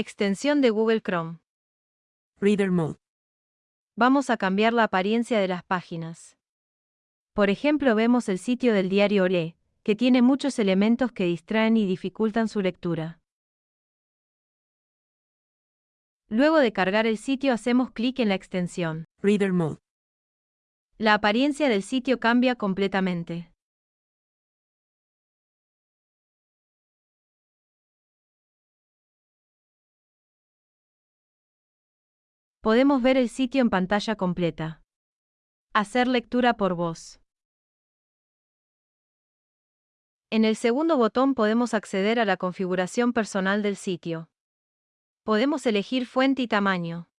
Extensión de Google Chrome. Reader Mode. Vamos a cambiar la apariencia de las páginas. Por ejemplo, vemos el sitio del diario ORE, que tiene muchos elementos que distraen y dificultan su lectura. Luego de cargar el sitio hacemos clic en la extensión. Reader Mode. La apariencia del sitio cambia completamente. Podemos ver el sitio en pantalla completa. Hacer lectura por voz. En el segundo botón podemos acceder a la configuración personal del sitio. Podemos elegir fuente y tamaño.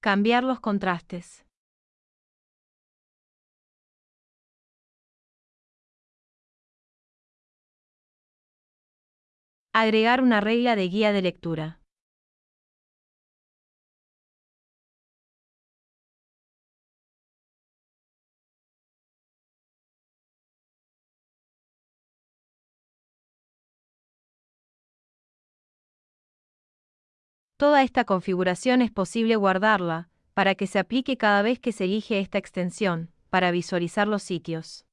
Cambiar los contrastes. Agregar una regla de guía de lectura. Toda esta configuración es posible guardarla, para que se aplique cada vez que se elige esta extensión, para visualizar los sitios.